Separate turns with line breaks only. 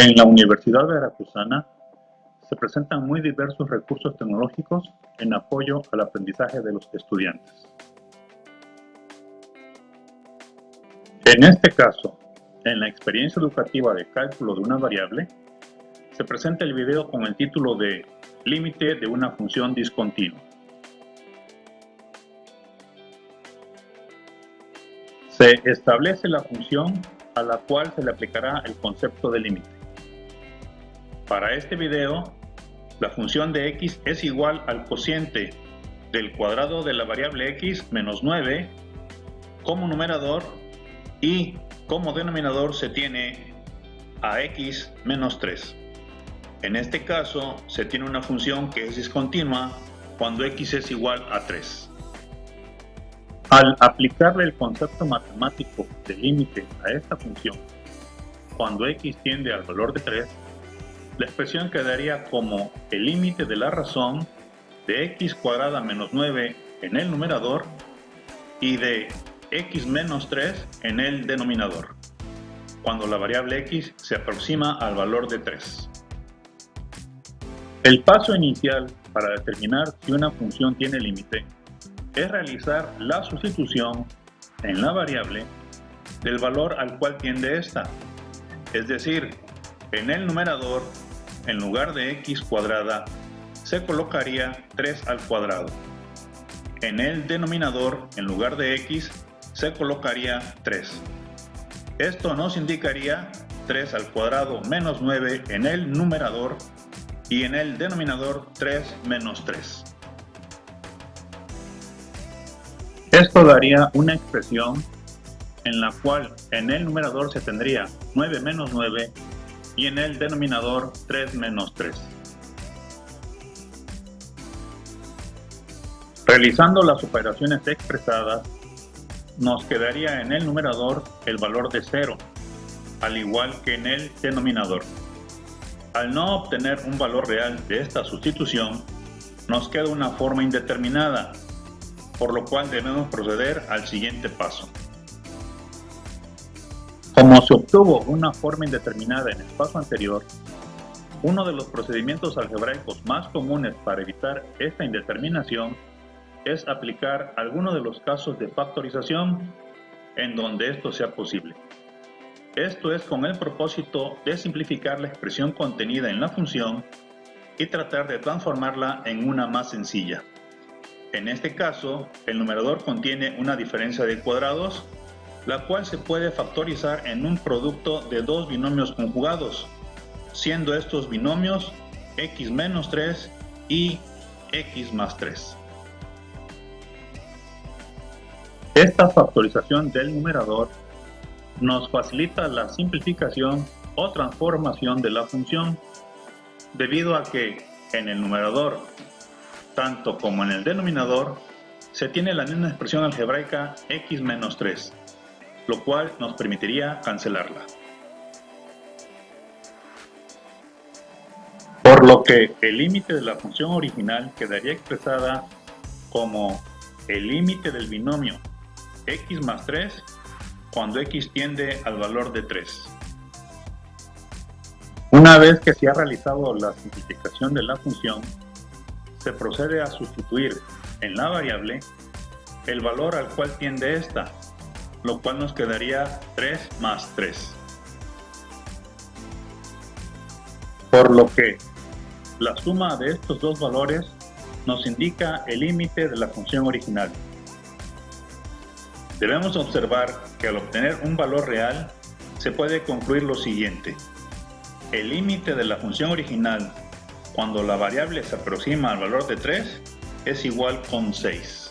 En la Universidad Veracruzana se presentan muy diversos recursos tecnológicos en apoyo al aprendizaje de los estudiantes. En este caso, en la experiencia educativa de cálculo de una variable, se presenta el video con el título de Límite de una función discontinua. Se establece la función a la cual se le aplicará el concepto de límite. Para este video, la función de x es igual al cociente del cuadrado de la variable x menos 9 como numerador y como denominador se tiene a x menos 3. En este caso se tiene una función que es discontinua cuando x es igual a 3. Al aplicarle el concepto matemático de límite a esta función, cuando x tiende al valor de 3, la expresión quedaría como el límite de la razón de x cuadrada menos 9 en el numerador y de x menos 3 en el denominador, cuando la variable x se aproxima al valor de 3. El paso inicial para determinar si una función tiene límite es realizar la sustitución en la variable del valor al cual tiende esta, es decir, en el numerador en lugar de x cuadrada, se colocaría 3 al cuadrado. En el denominador, en lugar de x, se colocaría 3. Esto nos indicaría 3 al cuadrado menos 9 en el numerador y en el denominador 3 menos 3. Esto daría una expresión en la cual en el numerador se tendría 9 menos 9 y en el denominador 3 menos 3. Realizando las operaciones expresadas, nos quedaría en el numerador el valor de 0, al igual que en el denominador. Al no obtener un valor real de esta sustitución, nos queda una forma indeterminada, por lo cual debemos proceder al siguiente paso. Como se obtuvo una forma indeterminada en el paso anterior, uno de los procedimientos algebraicos más comunes para evitar esta indeterminación es aplicar alguno de los casos de factorización en donde esto sea posible. Esto es con el propósito de simplificar la expresión contenida en la función y tratar de transformarla en una más sencilla. En este caso, el numerador contiene una diferencia de cuadrados la cual se puede factorizar en un producto de dos binomios conjugados, siendo estos binomios x menos 3 y x más 3. Esta factorización del numerador nos facilita la simplificación o transformación de la función, debido a que en el numerador, tanto como en el denominador, se tiene la misma expresión algebraica x menos 3, lo cual nos permitiría cancelarla. Por lo que el límite de la función original quedaría expresada como el límite del binomio x más 3 cuando x tiende al valor de 3. Una vez que se ha realizado la simplificación de la función, se procede a sustituir en la variable el valor al cual tiende esta lo cual nos quedaría 3 más 3. Por lo que la suma de estos dos valores nos indica el límite de la función original. Debemos observar que al obtener un valor real se puede concluir lo siguiente. El límite de la función original cuando la variable se aproxima al valor de 3 es igual con 6.